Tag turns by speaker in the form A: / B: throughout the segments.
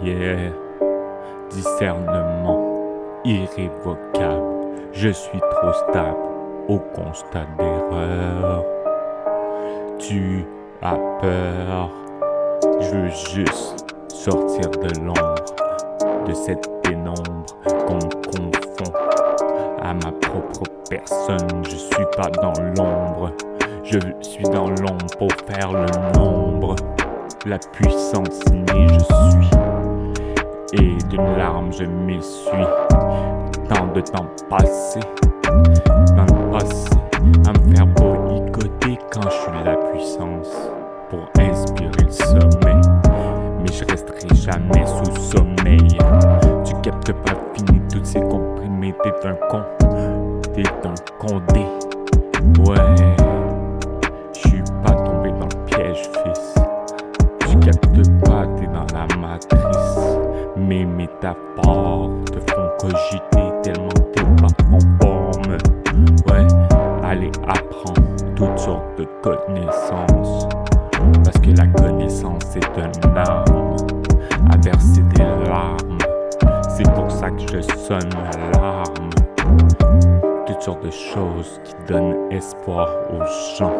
A: Yeah, discernement irrévocable. Je suis trop stable au constat d'erreur. Tu as peur, je veux juste sortir de l'ombre, de cette pénombre qu'on confond à ma propre personne. Je suis pas dans l'ombre, je suis dans l'ombre pour faire le nombre. La puissance née, je suis. Larme, je m'essuie. Tant de temps passé, dans le passé, à me faire boycotter quand je suis la puissance. Pour inspirer le sommet. Mais je resterai jamais sous sommeil. Tu captes pas fini toutes ces comprimés, t'es un con. T'es un condé. Ouais. Je suis pas tombé dans le piège, fils. Tu captes pas, t'es dans la matrice. Mes métaphores te font cogiter tellement t'es pas en forme. Ouais, allez apprendre toutes sortes de connaissances. Parce que la connaissance est un arme à verser des larmes. C'est pour ça que je sonne l'alarme. Toutes sortes de choses qui donnent espoir aux gens.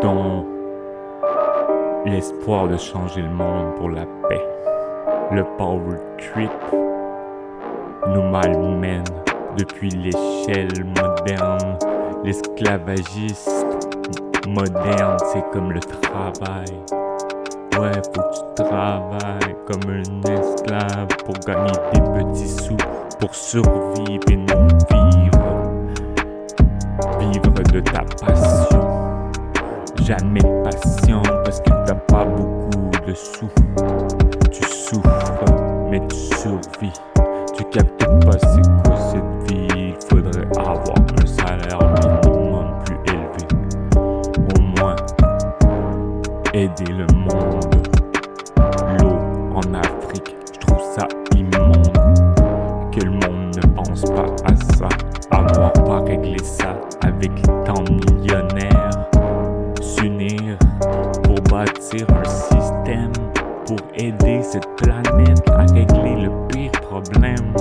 A: Dont l'espoir de changer le monde pour la paix. Le power trip nous malmène depuis l'échelle moderne. L'esclavagiste moderne, c'est comme le travail. Ouais, faut que tu travailles comme un esclave pour gagner des petits sous, pour survivre et non vivre. Vivre de ta passion. Jamais patient parce que t'as pas beaucoup de sous souffre, mais tu survis. Tu captes pas c'est quoi cette vie. Il faudrait avoir un salaire minimum plus élevé. Au moins, aider le monde. L'eau en Afrique, je trouve ça immonde. Que le monde ne pense pas à ça. Avoir pas réglé ça avec tant de millionnaires. S'unir pour bâtir un pour aider cette planète à régler le pire problème.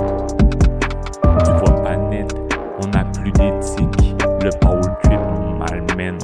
A: Tu vois, planète, on n'a plus d'éthique, le pôle trip nous malmène,